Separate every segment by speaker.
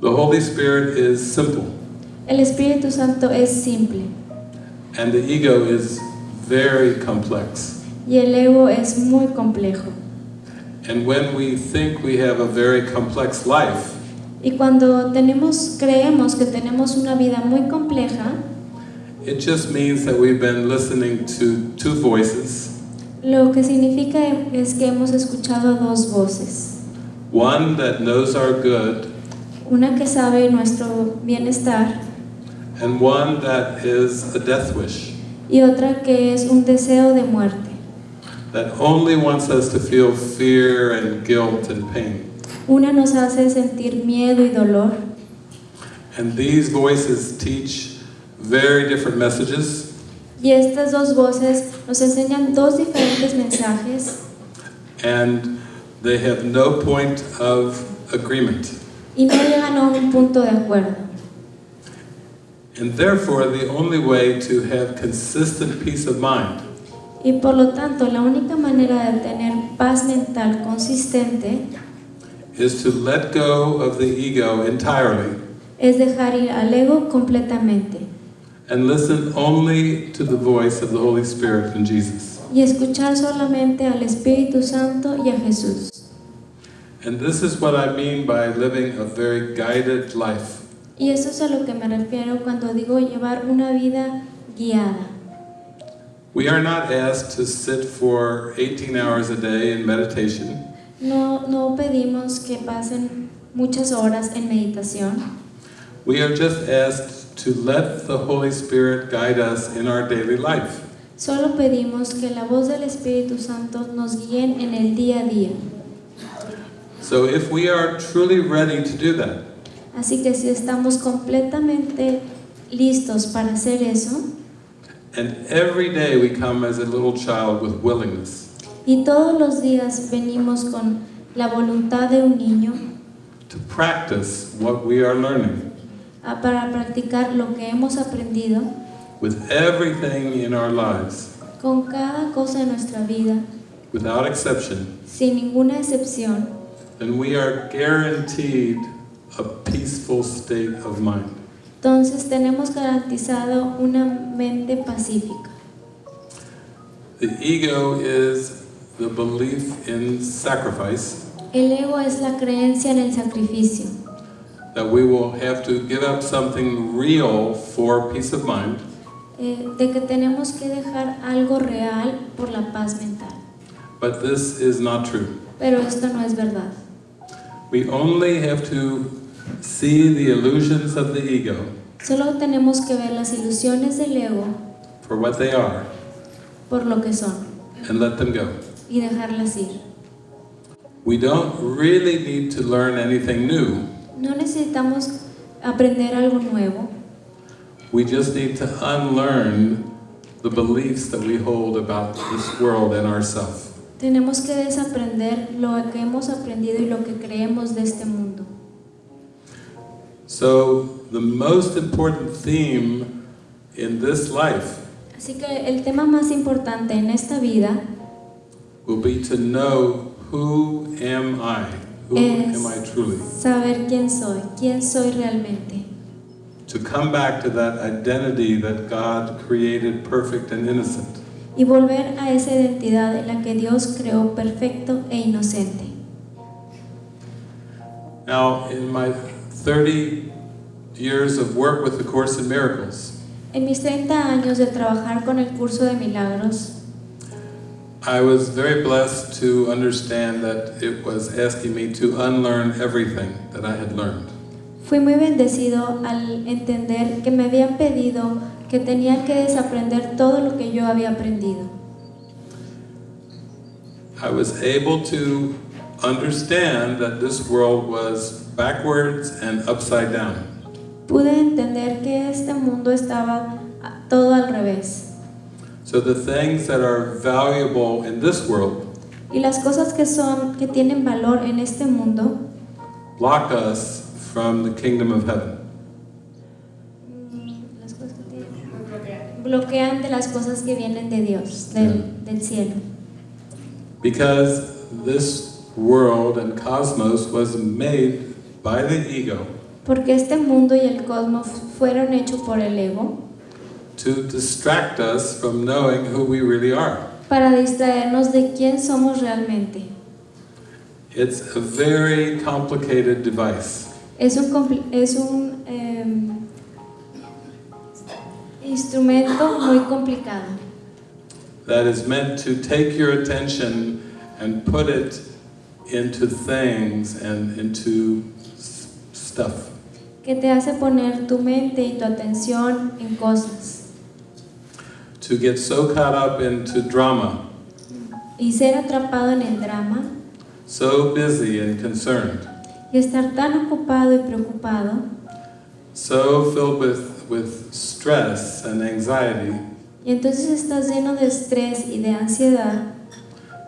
Speaker 1: The Holy Spirit is simple,
Speaker 2: El Espíritu Santo es simple
Speaker 1: and the ego is very complex.
Speaker 2: y el ego es muy complejo.
Speaker 1: And when we think we have a very complex life,
Speaker 2: Y cuando tenemos, creemos que tenemos una vida muy compleja,
Speaker 1: it just means that we've been listening to two voices
Speaker 2: lo que significa es que hemos escuchado dos voces.
Speaker 1: one that knows our good,
Speaker 2: Una que sabe nuestro bienestar
Speaker 1: and one that is a death wish,
Speaker 2: y otra que es un deseo de muerte.
Speaker 1: that only wants us to feel fear and guilt and pain.
Speaker 2: Una nos hace sentir miedo y dolor
Speaker 1: And these voices teach very different messages,
Speaker 2: y estas dos voces nos enseñan dos diferentes mensajes
Speaker 1: and they have no point of agreement.
Speaker 2: Y no llegan a un punto de acuerdo.
Speaker 1: And therefore, the only way to have consistent peace of mind
Speaker 2: Y por lo tanto, la única manera de tener paz mental consistente
Speaker 1: is to let go of the ego entirely
Speaker 2: es dejar ir al ego completamente
Speaker 1: and listen only to the voice of the Holy Spirit and Jesus.
Speaker 2: y escuchar solamente al Espíritu Santo y a Jesús.
Speaker 1: And this is what I mean by living a very guided life.
Speaker 2: Y eso es a lo que me refiero cuando digo llevar una vida guiada.
Speaker 1: We are not asked to sit for 18 hours a day in meditation.
Speaker 2: No, no pedimos que pasen muchas horas en meditación,
Speaker 1: We are just asked to let the Holy Spirit guide us in our daily life.
Speaker 2: solo pedimos que la voz del Espíritu Santo nos guíe en el día a día.
Speaker 1: So if we are truly ready to do that,
Speaker 2: Así que si estamos completamente listos para hacer eso,
Speaker 1: and every day we come as a little child with willingness
Speaker 2: y todos los días venimos con la voluntad de un niño
Speaker 1: to practice what we are learning
Speaker 2: a- para practicar lo que hemos aprendido,
Speaker 1: with everything in our lives,
Speaker 2: con cada cosa de nuestra vida,
Speaker 1: without exception,
Speaker 2: sin ninguna excepción,
Speaker 1: then we are guaranteed a peaceful state of mind.
Speaker 2: entonces tenemos garantizado una mente pacífica.
Speaker 1: The ego is the belief in sacrifice,
Speaker 2: El ego es la creencia en el sacrificio,
Speaker 1: that we will have to give up something real for peace of mind,
Speaker 2: eh, de que tenemos que dejar algo real por la paz mental.
Speaker 1: but this is not true.
Speaker 2: Pero esto no es verdad.
Speaker 1: We only have to see the illusions of the ego
Speaker 2: Solo tenemos que ver las ilusiones del ego
Speaker 1: for what they are
Speaker 2: por lo que son
Speaker 1: and let them go.
Speaker 2: y dejarlas ir.
Speaker 1: We don't really need to learn anything new.
Speaker 2: No necesitamos aprender algo nuevo,
Speaker 1: We just need to unlearn the beliefs that we hold about this world and ourselves.
Speaker 2: Tenemos que desaprender lo que hemos aprendido y lo que creemos de este mundo.
Speaker 1: So, the most important theme in this life
Speaker 2: Así que el tema más importante en esta vida
Speaker 1: will be to know who am I? Who
Speaker 2: Es-
Speaker 1: am I truly?
Speaker 2: saber quién soy, quién soy realmente.
Speaker 1: To come back to that identity that God created perfect and innocent.
Speaker 2: Y volver a esa identidad en la que Dios creó perfecto e inocente.
Speaker 1: Now, in my 30 years of work with the Course in Miracles,
Speaker 2: En mis 30 años de trabajar con el curso de milagros,
Speaker 1: I was very blessed to understand that it was asking me to unlearn everything that I had learned.
Speaker 2: fui muy bendecido al entender que me habían pedido que tenía que desaprender todo lo que yo había aprendido.
Speaker 1: I was able to understand that this world was backwards and upside down.
Speaker 2: Pude entender que este mundo estaba todo al revés.
Speaker 1: So the things that are valuable in this world
Speaker 2: Y las cosas que son, que tienen valor en este mundo,
Speaker 1: block us from the kingdom of heaven.
Speaker 2: mm, las cosas que tienen- bloquean de las cosas que vienen de Dios, del, del cielo.
Speaker 1: Because this world and cosmos was made by the ego
Speaker 2: Porque este mundo y el cosmos fueron hechos por el ego
Speaker 1: to distract us from knowing who we really are.
Speaker 2: para distraernos de quién somos realmente.
Speaker 1: It's a very complicated device.
Speaker 2: Es un, es un instrumento muy complicado.
Speaker 1: That is meant to take your attention and put it into things and into stuff.
Speaker 2: que te hace poner tu mente y tu atención en cosas.
Speaker 1: To get so caught up into drama,
Speaker 2: y ser atrapado en el drama.
Speaker 1: So busy and concerned,
Speaker 2: y estar tan ocupado y preocupado.
Speaker 1: So filled with, with stress and anxiety
Speaker 2: y entonces estás lleno de estrés y de ansiedad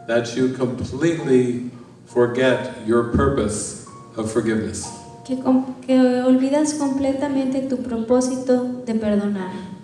Speaker 1: that you completely forget your purpose of forgiveness.
Speaker 2: que, que olvidas completamente tu propósito de perdonar.